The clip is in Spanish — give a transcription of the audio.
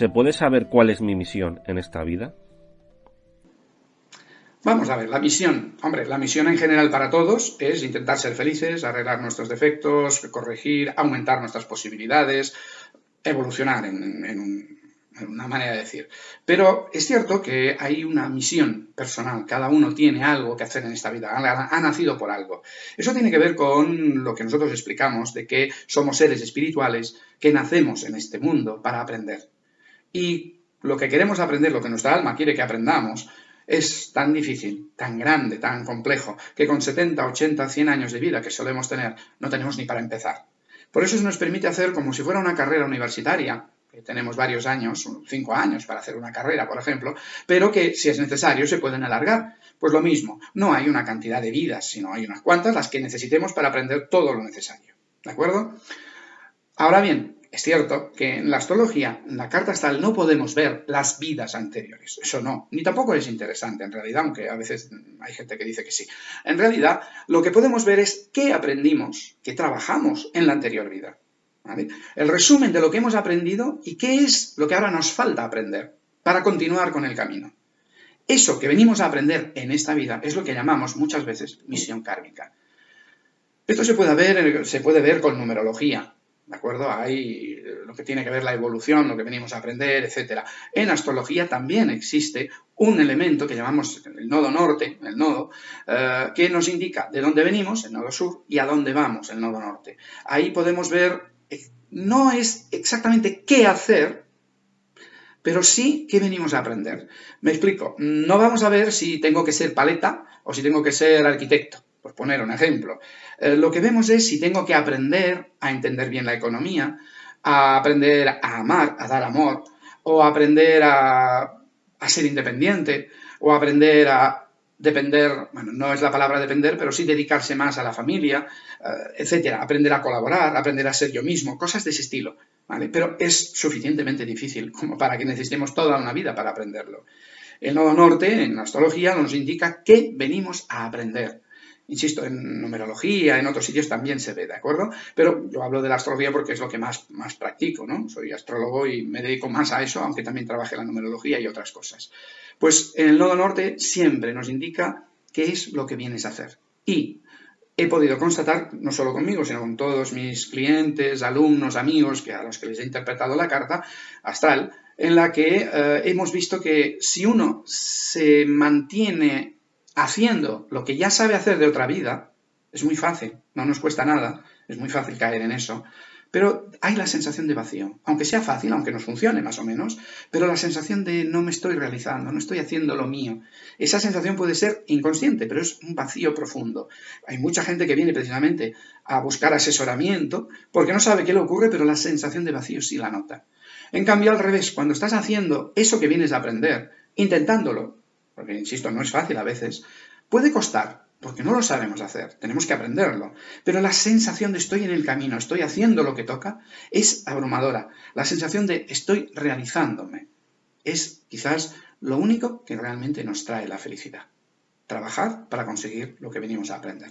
¿Se puede saber cuál es mi misión en esta vida? Vamos a ver, la misión. Hombre, la misión en general para todos es intentar ser felices, arreglar nuestros defectos, corregir, aumentar nuestras posibilidades, evolucionar en, una manera de decir. Pero es cierto que hay una misión personal, cada uno tiene algo que hacer en esta vida, ha, nacido por algo. Eso tiene que ver con lo que nosotros explicamos de que somos seres espirituales que nacemos en este mundo para aprender. Y lo que queremos aprender, lo que nuestra alma quiere que aprendamos, es tan difícil, tan grande, tan complejo, que con 70, 80, 100 años de vida que solemos tener, no tenemos ni para empezar. Por eso se nos permite hacer como si fuera una carrera universitaria, que tenemos varios años, cinco años para hacer una carrera, por ejemplo, pero que si es necesario se pueden alargar. Pues lo mismo, no hay una cantidad de vidas, sino hay unas cuantas las que necesitemos para aprender todo lo necesario. ¿De acuerdo? Ahora bien, es cierto que en la astrología, en la carta astral, no podemos ver las vidas anteriores. Eso no. Ni tampoco es interesante, en realidad, aunque a veces hay gente que dice que sí. En realidad, lo que podemos ver es qué aprendimos, qué trabajamos en la anterior vida. El resumen de lo que hemos aprendido y qué es lo que ahora nos falta aprender para continuar con el camino. Eso que venimos a aprender en esta vida es lo que llamamos muchas veces misión kármica. Esto se puede ver, se puede ver con numerología. ¿De acuerdo? Hay lo que tiene que ver la evolución, lo que venimos a aprender, etc. En astrología también existe un elemento que llamamos el nodo norte, el nodo, eh, que nos indica de dónde venimos, el nodo sur, y a dónde vamos, el nodo norte. Ahí podemos ver, eh, no es exactamente qué hacer, pero sí qué venimos a aprender. Me explico, no vamos a ver si tengo que ser paleta o si tengo que ser arquitecto por poner un ejemplo. Eh, lo que vemos es si tengo que aprender a entender bien la economía, a aprender a amar, a dar amor, o aprender a, ser independiente, o aprender a depender, bueno, no es la palabra depender, pero sí dedicarse más a la familia, eh, etcétera, aprender a colaborar, aprender a ser yo mismo, cosas de ese estilo, ¿vale? Pero es suficientemente difícil como para que necesitemos toda una vida para aprenderlo. El nodo norte, en astrología, nos indica qué venimos a aprender. Insisto, en numerología, en otros sitios también se ve, ¿de acuerdo? Pero yo hablo de la astrología porque es lo que más, más practico, ¿no? Soy astrólogo y me dedico más a eso, aunque también trabaje la numerología y otras cosas. Pues en el nodo norte siempre nos indica qué es lo que vienes a hacer. Y he podido constatar, no solo conmigo, sino con todos mis clientes, alumnos, amigos, que a los que les he interpretado la carta astral, en la que eh, hemos visto que si uno se mantiene haciendo lo que ya sabe hacer de otra vida, es muy fácil, no nos cuesta nada, es muy fácil caer en eso, pero hay la sensación de vacío, aunque sea fácil, aunque nos funcione más o menos, pero la sensación de no me estoy realizando, no estoy haciendo lo mío. Esa sensación puede ser inconsciente, pero es un vacío profundo. Hay mucha gente que viene precisamente a buscar asesoramiento porque no sabe qué le ocurre, pero la sensación de vacío sí la nota. En cambio, al revés, cuando estás haciendo eso que vienes a aprender, intentándolo, porque insisto, no es fácil a veces, puede costar, porque no lo sabemos hacer, tenemos que aprenderlo, pero la sensación de estoy en el camino, estoy haciendo lo que toca, es abrumadora. La sensación de estoy realizándome es quizás lo único que realmente nos trae la felicidad. Trabajar para conseguir lo que venimos a aprender.